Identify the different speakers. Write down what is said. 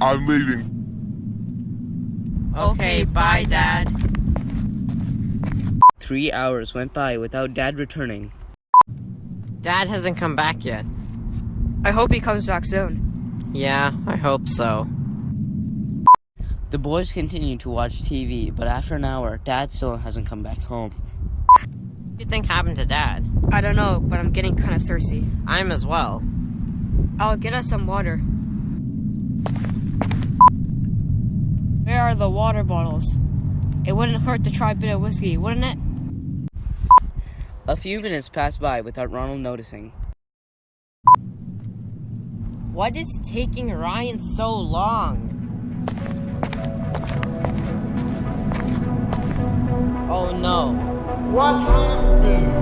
Speaker 1: I'm leaving.
Speaker 2: Okay, bye, Dad.
Speaker 3: Three hours went by without Dad returning.
Speaker 2: Dad hasn't come back yet.
Speaker 4: I hope he comes back soon.
Speaker 2: Yeah, I hope so.
Speaker 3: The boys continued to watch TV, but after an hour, Dad still hasn't come back home.
Speaker 2: What do you think happened to Dad?
Speaker 4: I don't know, but I'm getting kind of thirsty.
Speaker 2: I'm as well.
Speaker 4: I'll get us some water. Are the water bottles? It wouldn't hurt to try a bit of whiskey, wouldn't it?
Speaker 3: A few minutes passed by without Ronald noticing.
Speaker 2: What is taking Ryan so long? Oh no.
Speaker 5: What happened?